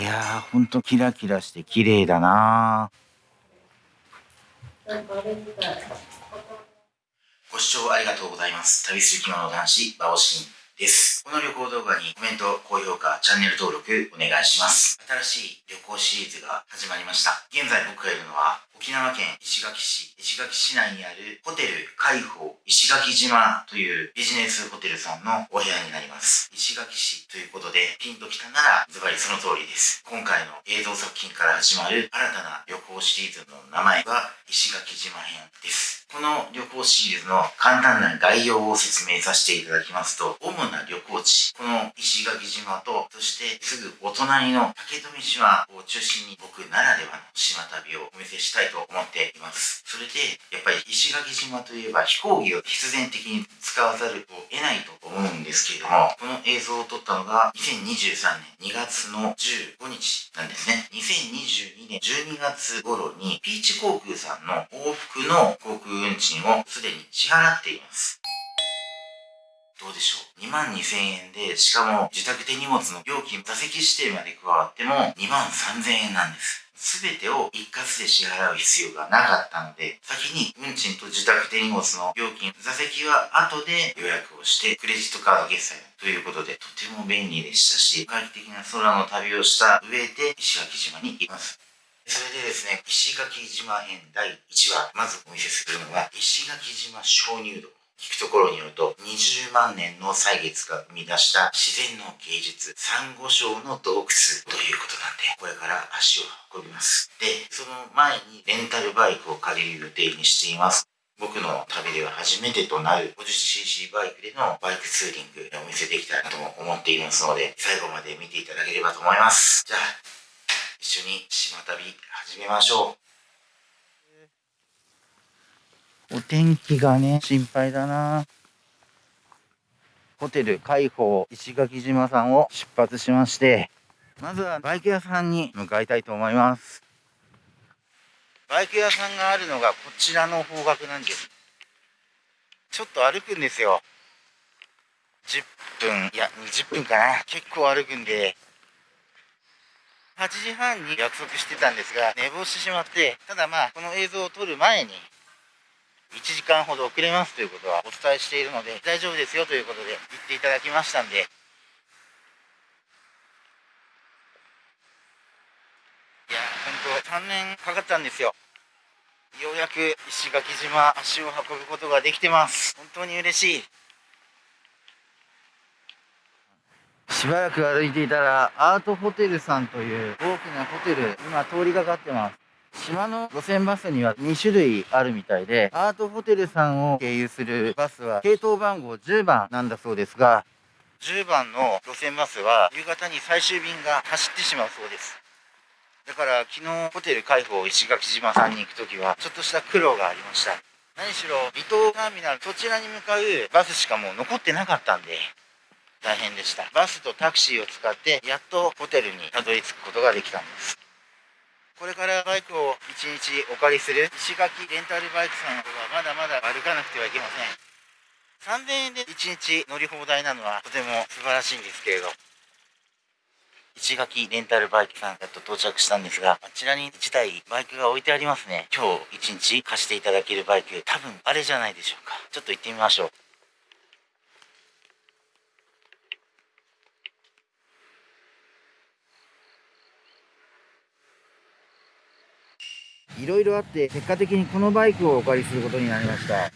いやー、ほんとキラキラして綺麗だなご視聴ありがとうございます。旅する着物男子、バオシンです。この旅行動画にコメント、高評価、チャンネル登録お願いします。新しい旅行シリーズが始まりました。現在僕がいるのは沖縄県石垣市、石垣市内にあるホテル海宝石垣島というビジネスホテルさんのお部屋になります。石垣市ということでピンときたならズバリその通りです。今回の映像作品から始まる新たな旅行シリーズの名前は石垣島編です。この旅行シリーズの簡単な概要を説明させていただきますと、主な旅行地、この石垣島と、そしてすぐお隣の竹富島を中心に僕ならではの島旅をお見せしたいと思っています。それで、やっぱり石垣島といえば飛行機を必然的に使わざるを得ないと思うんですけれども、この映像を撮ったのが2023年2月の15日なんですね。2022年12月頃にピーチ航空さんの往復の航空運賃をすでに支払っています。どうでしょう ?2 万2000円で、しかも自宅手荷物の料金、座席指定まで加わっても2万3000円なんです。すべてを一括で支払う必要がなかったので、先に運賃と自宅手荷物の料金、座席は後で予約をして、クレジットカード決済ということで、とても便利でしたし、快適な空の旅をした上で石垣島に行きます。それでですね、石垣島編第1話、まずお見せするのは、石垣島鍾乳洞。聞くところによると、20万年の歳月が生み出した自然の芸術、サンゴ礁の洞窟ということなんで、これから足を運びます。で、その前にレンタルバイクを借りる予定にしています。僕の旅では初めてとなる 50cc バイクでのバイクツーリングをお見せできたらとも思っていますので、最後まで見ていただければと思います。じゃあ、一緒に島旅始めましょう。お天気がね、心配だな。ホテル海宝石垣島さんを出発しまして、まずはバイク屋さんに向かいたいと思います。バイク屋さんがあるのがこちらの方角なんです。ちょっと歩くんですよ。10分、いや、20分かな。結構歩くんで、8時半に約束してたんですが、寝坊してしまって、ただまあ、この映像を撮る前に、1時間ほど遅れますということはお伝えしているので、大丈夫ですよということで言っていただきましたんで、いやー、ほんと3年かかったんですよ。ようやく石垣島足を運ぶことができてます。本当に嬉しい。しばらく歩いていたら、アートホテルさんという大きなホテル、今通りがかってます。島の路線バスには2種類あるみたいで、アートホテルさんを経由するバスは系統番号10番なんだそうですが、10番の路線バスは夕方に最終便が走ってしまうそうです。だから昨日ホテル開放石垣島さんに行く時はちょっとした苦労がありました。何しろ離島ターミナルそちらに向かうバスしかもう残ってなかったんで大変でした。バスとタクシーを使ってやっとホテルにたどり着くことができたんです。これからバイクを1日お借りする石垣レンタルバイクさんはまだまだ歩かなくてはいけません。3000円で1日乗り放題なのはとても素晴らしいんですけれど、石垣レンタルバイクさんやっと到着したんですが、あちらに1台バイクが置いてありますね。今日1日貸していただけるバイク、多分あれじゃないでしょうか。ちょっと行ってみましょう。いろいろあって結果的にこのバイクをお借りすることになりました。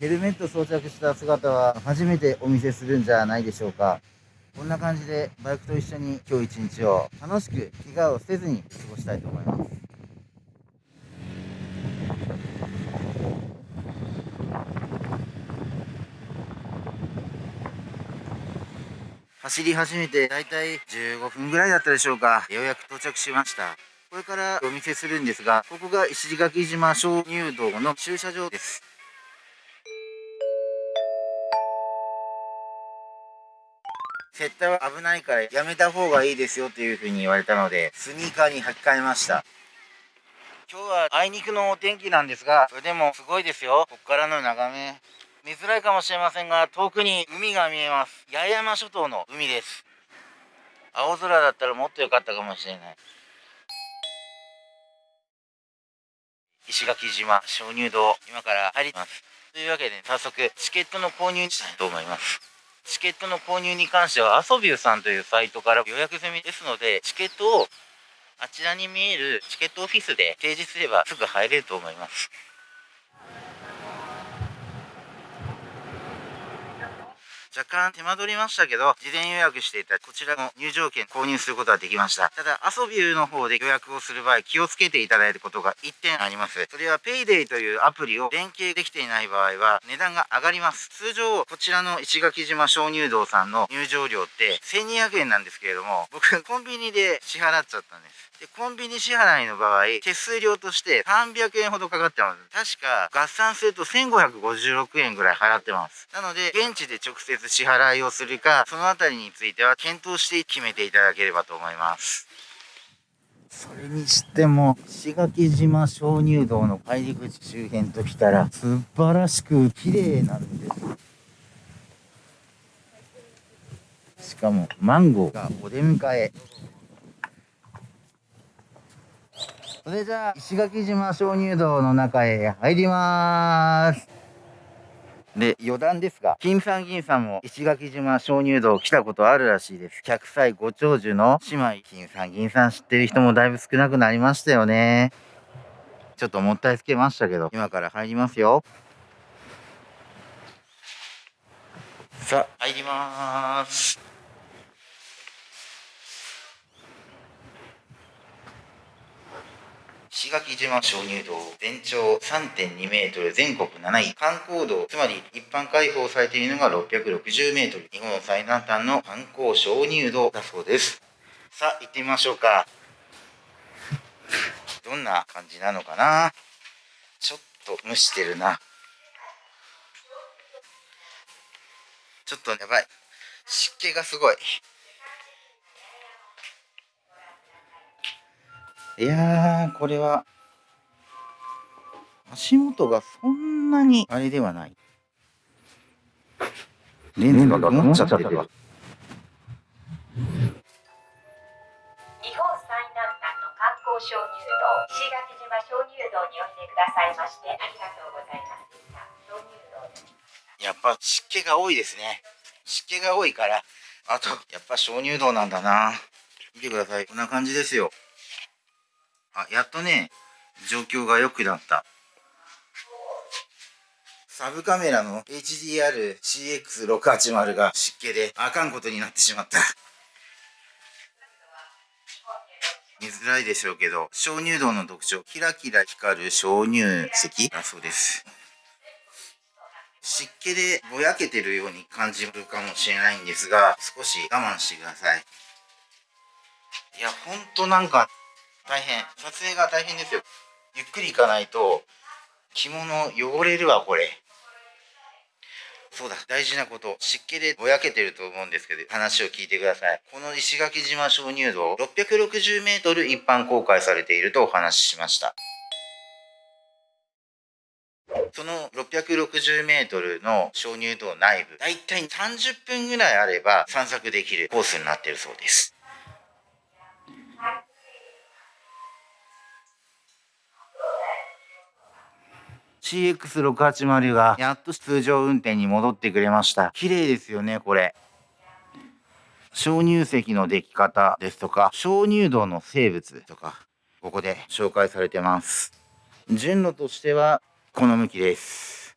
ヘルメット装着した姿は初めてお見せするんじゃないでしょうか。こんな感じでバイクと一緒に今日一日を楽しく怪我をせずに過ごしたいと思います。走り始めてだいたい15分ぐらいだったでしょうか。ようやく到着しました。これからお見せするんですが、ここが石垣島鍾乳洞の駐車場です。絶対は危ないからやめた方がいいですよというふうに言われたので、スニーカーに履き替えました。今日はあいにくのお天気なんですが、それでもすごいですよ。ここからの眺め。見づらいかもしれませんが、遠くに海が見えます。八重山諸島の海です。青空だったらもっと良かったかもしれない石垣島鍾乳洞今から入りますというわけで早速チケットの購入したいと思いますチケットの購入に関してはアソビューさんというサイトから予約済みですのでチケットをあちらに見えるチケットオフィスで提示すればすぐ入れると思います若干手間取りましたけど、事前予約していたこちらの入場券購入することができました。ただ、アソビューの方で予約をする場合、気をつけていただいることが1点あります。それは PayDay というアプリを連携できていない場合は、値段が上がります。通常、こちらの石垣島鍾乳洞さんの入場料って1200円なんですけれども、僕、コンビニで支払っちゃったんです。で、コンビニ支払いの場合、手数料として300円ほどかかってます。確か合算すると1556円ぐらい払ってます。なので、現地で直接接支払いをするか、そのあたりについては検討して決めていただければと思います。それにしても、石垣島鍾乳洞の入り口周辺ときたら、素晴らしく綺麗なんです。しかも、マンゴーがお出迎え。それじゃあ、石垣島鍾乳洞の中へ入ります。で、余談ですが、金さん銀さんも石垣島鍾乳洞来たことあるらしいです。100歳ご長寿の姉妹、金さん銀さん知ってる人もだいぶ少なくなりましたよね。ちょっともったいつけましたけど、今から入りますよ。さあ、入ります。石垣島鍾乳洞全長3.2メートル全国7位。観光道つまり一般開放されているのが660メートル。日本最南端の観光鍾乳洞だそうです。さあ行ってみましょうか。どんな感じなのかな？ちょっと蒸してるな。ちょっとやばい。湿気がすごい。いやー、これは、足元がそんなにあれではない。レンズが曇っちゃってる。日本最南端の観光鍾乳洞、石垣島鍾乳洞においでくださいましてありがとうございます。やっぱ湿気が多いですね。湿気が多いから、あと、やっぱ鍾乳洞なんだな。見てください。こんな感じですよ。あ、やっとね、状況が良くなった。サブカメラの HDR-CX680 が湿気であかんことになってしまった。見づらいでしょうけど、鍾乳洞の特徴、キラキラ光る鍾乳石だそうです。湿気でぼやけてるように感じるかもしれないんですが、少し我慢してください。いや、ほんとなんか大変。撮影が大変ですよ。ゆっくり行かないと、着物汚れるわ、これ。そうだ、大事なこと。湿気でぼやけてると思うんですけど、話を聞いてください。この石垣島鍾乳洞、660メートル一般公開されているとお話ししました。その660メートルの鍾乳洞内部、だいたい30分ぐらいあれば散策できるコースになってるそうです。CX680 がやっと通常運転に戻ってくれました。綺麗ですよね、これ。鍾乳石の出来方ですとか、鍾乳洞の生物とか、ここで紹介されてます。順路としては、この向きです。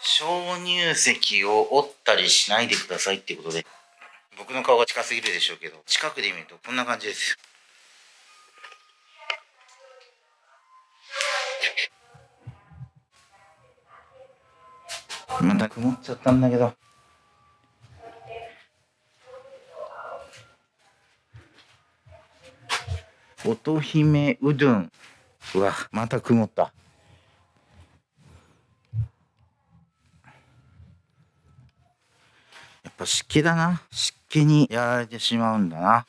鍾乳石を折ったりしないでくださいってことで、僕の顔が近すぎるでしょうけど、近くで見るとこんな感じです。また曇っちゃったんだけど。乙姫うどん。うわ、また曇った。やっぱ湿気だな。湿気にやられてしまうんだな。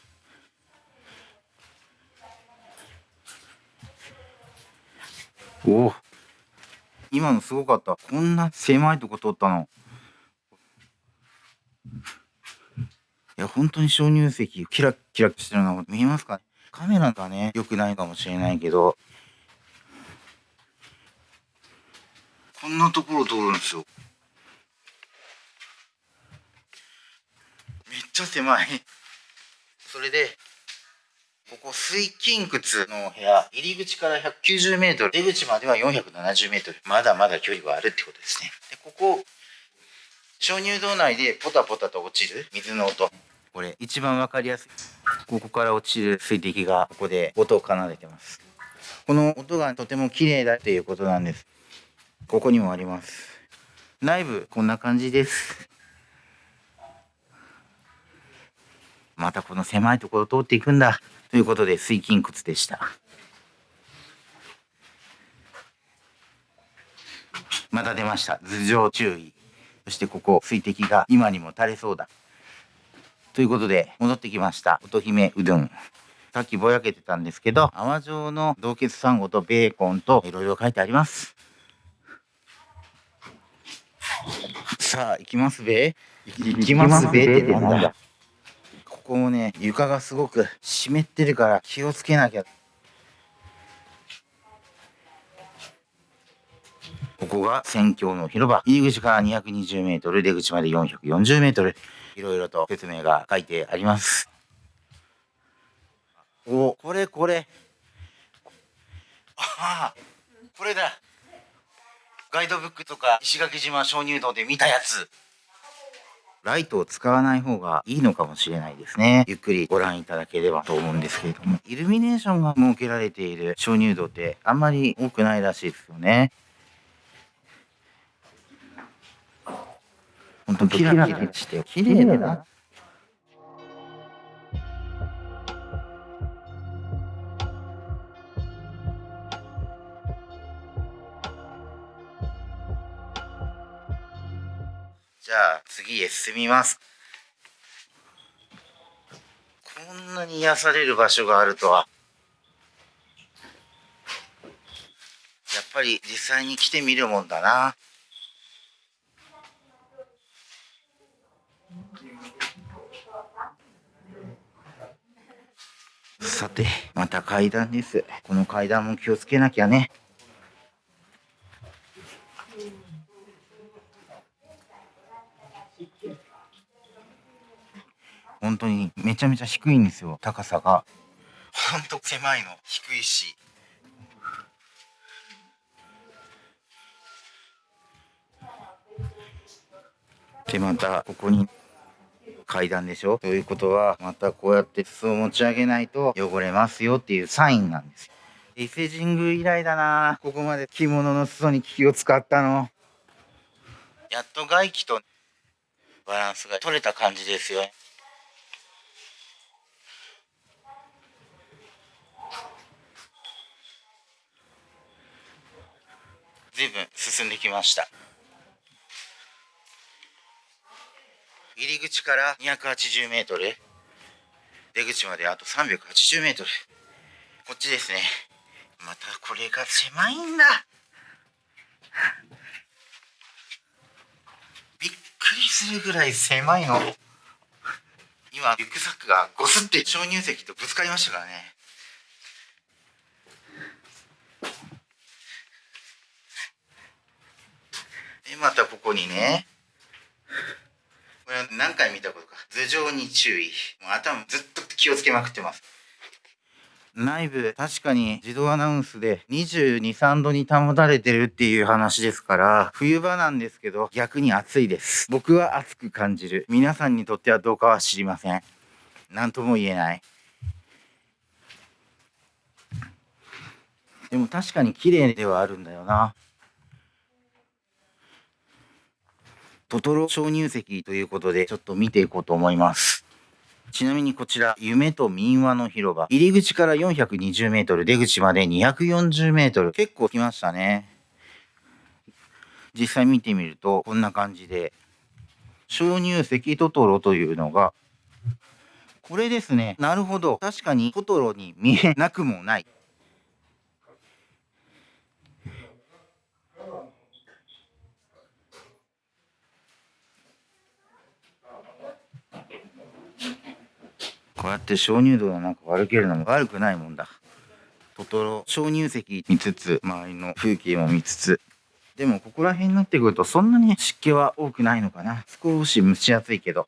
おお。今のすごかった。こんな狭いとこ通ったの。いや、本当に鍾乳石、キラッキラしてるの見えますかカメラがね、良くないかもしれないけど、こんなところ通るんですよ。めっちゃ狭い。それで、ここ水金窟の部屋、入り口から190メートル、出口までは470メートル。まだまだ距離はあるってことですね。で、ここ、鍾乳洞内でポタポタと落ちる水の音。これ一番わかりやすい。ここから落ちる水滴がここで音を奏でてます。この音がとても綺麗だっていうことなんです。ここにもあります。内部こんな感じです。またこの狭いところを通っていくんだ。ということで水筋窟でした。また出ました。頭上注意。そしてここ水滴が今にも垂れそうだ。ということで戻ってきました。乙姫うどん。さっきぼやけてたんですけど、泡状の洞穴サンゴとベーコンといろいろ書いてあります。さあ、行きますべ行きますべってなんだ。ここもね、床がすごく湿ってるから気をつけなきゃ。ここが宣教の広場。入り口から220メートル、出口まで440メートル。いろいろと説明が書いてあります。お、これこれ。ああ、これだ。ガイドブックとか石垣島鍾乳洞で見たやつ。ライトを使わない方がいいのかもしれないですね。ゆっくりご覧いただければと思うんですけれども。イルミネーションが設けられている鍾乳洞ってあんまり多くないらしいですよね。ほんとキラキラして綺麗だな。じゃあ次へ進みます。こんなに癒される場所があるとは。やっぱり実際に来てみるもんだな。さて、また階段です。この階段も気をつけなきゃね。本当にめちゃめちゃ低いんですよ高さが。ほんと狭いの。低いし。でまたここに階段でしょ？ということはまたこうやって裾を持ち上げないと汚れますよっていうサインなんです。よ伊勢神宮以来だな。ここまで着物の裾に気を使ったの。やっと外気とバランスが取れた感じですよ随分進んできました。入り口から280メートル出口まであと380メートル。こっちですね。またこれが狭いんだ。びっくりするぐらい狭いの。今リュックサックがゴスって鍾乳石とぶつかりましたからね。でまたここにね。これ何回見たことか。頭上に注意。もう頭ずっと気をつけまくってます。内部確かに自動アナウンスで223度に保たれてるっていう話ですから冬場なんですけど逆に暑いです。僕は暑く感じる。皆さんにとってはどうかは知りません。何とも言えない。でも確かに綺麗ではあるんだよな。トトロ鍾乳石ということで、ちょっと見ていこうと思います。ちなみにこちら、夢と民話の広場。入り口から420メートル、出口まで240メートル。結構来ましたね。実際見てみると、こんな感じで、鍾乳石トトロというのが、これですね。なるほど。確かにトトロに見えなくもない。こうやって鍾乳洞の中を歩けるのも悪くないもんだ。トトロ、鍾乳石見つつ、周りの風景も見つつ。でもここら辺になってくるとそんなに湿気は多くないのかな。少し蒸し暑いけど。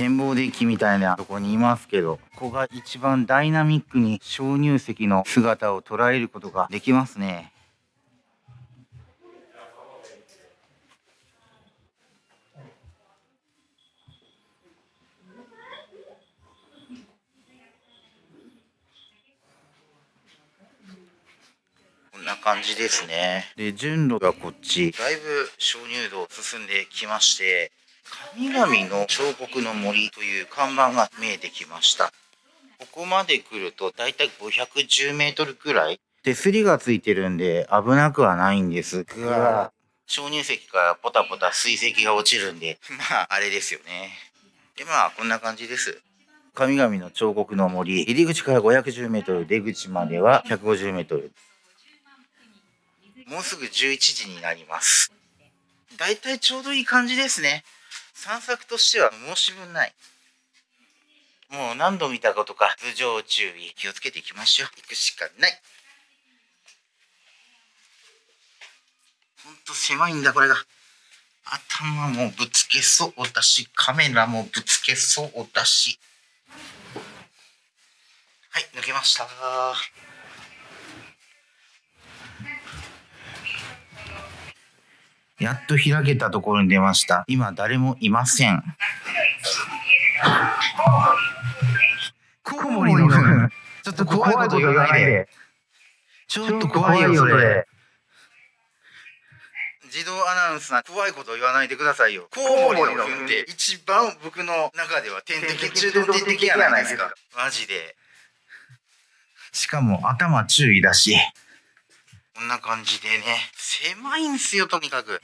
展望デッキみたいなとこにいますけど、ここが一番ダイナミックに鍾乳石の姿を捉えることができますね。こんな感じですね。で、順路がこっち。だいぶ鍾乳洞進んできまして、神々の彫刻の森という看板が見えてきました。ここまで来るとだいたい510メートルくらい。手すりがついてるんで危なくはないんですが、鍾乳石からポタポタ水石が落ちるんで、まあ、あれですよね。で、まあ、こんな感じです。神々の彫刻の森、入り口から510メートル、出口までは150メートル。もうすぐ11時になります。だいたいちょうどいい感じですね。散策としては申し分ない。もう何度見たことか、頭上注意。気をつけていきましょう。行くしかない。ほんと狭いんだ、これが。頭もぶつけそうだし、カメラもぶつけそうだし。はい、抜けました。やっと開けたところに出ました。今誰もいません。コウモリの糞。ちょっと怖いこと言わないで。ちょっと怖いよ、それ。自動アナウンスな怖いこと言わないでくださいよ。コウモリの糞って一番僕の中では天敵中の天敵やないですか。マジで。しかも頭注意だし。こんな感じでね。狭いんすよ、とにかく。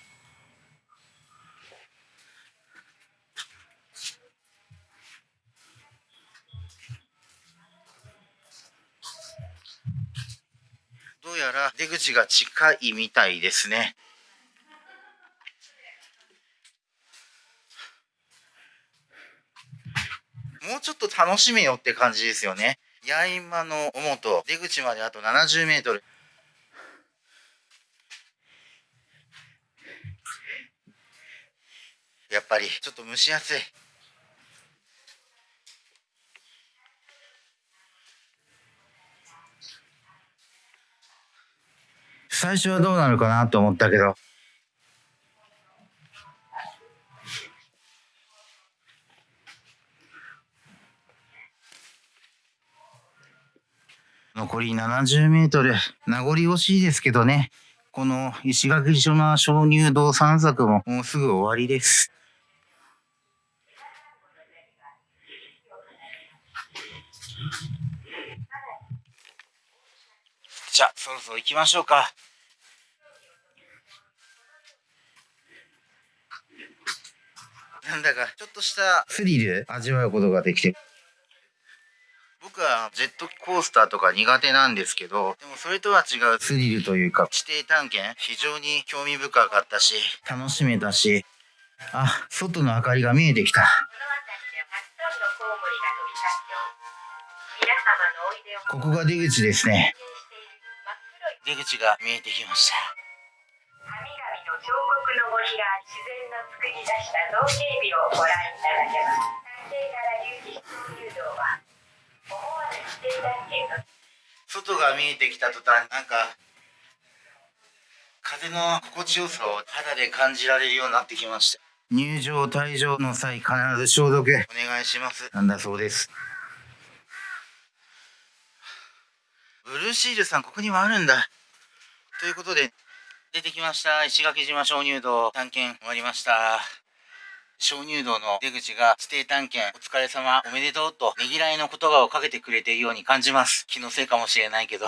どうやら出口が近いみたいですね。もうちょっと楽しめよって感じですよね。八重間の表、出口まであと70メートル。やっぱりちょっと蒸し暑い。最初はどうなるかなと思ったけど。残り70メートル。名残惜しいですけどね。この石垣島鍾乳洞散策ももうすぐ終わりです。じゃあ、そろそろ行きましょうか。なんだか、ちょっとしたスリル味わうことができて。僕はジェットコースターとか苦手なんですけど、でもそれとは違うスリルというか、地底探検、非常に興味深かったし、楽しめたし、あ、外の明かりが見えてきた。ここが出口ですね。出口が見えてきました。神々の彫刻の森が自然の作り出した造形美をご覧いただけます。海底から隆起した流道は、思わぬ地底探検の外が見えてきた途端、なんか、風の心地よさを肌で感じられるようになってきました。入場退場の際必ず消毒お願いします。なんだそうです。ブルーシールさん、ここにもあるんだ。ということで、出てきました。石垣島鍾乳洞探検終わりました。鍾乳洞の出口が地底探検お疲れ様おめでとうとねぎらいの言葉をかけてくれているように感じます。気のせいかもしれないけど。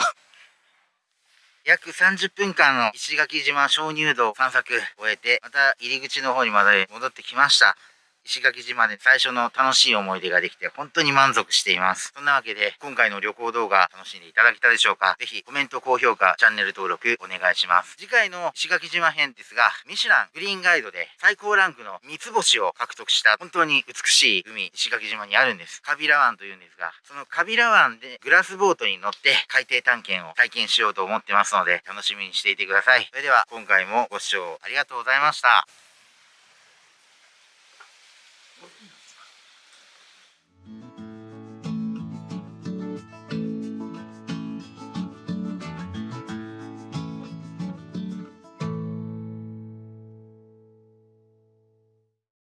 約30分間の石垣島鍾乳洞散策終えて、また入り口の方にまで戻ってきました。石垣島で最初の楽しい思い出ができて本当に満足しています。そんなわけで今回の旅行動画楽しんでいただけたでしょうか？ぜひコメント、高評価、チャンネル登録お願いします。次回の石垣島編ですが、ミシュラングリーンガイドで最高ランクの三つ星を獲得した本当に美しい海、石垣島にあるんです。カビラ湾というんですが、そのカビラ湾でグラスボートに乗って海底探検を体験しようと思ってますので楽しみにしていてください。それでは今回もご視聴ありがとうございました。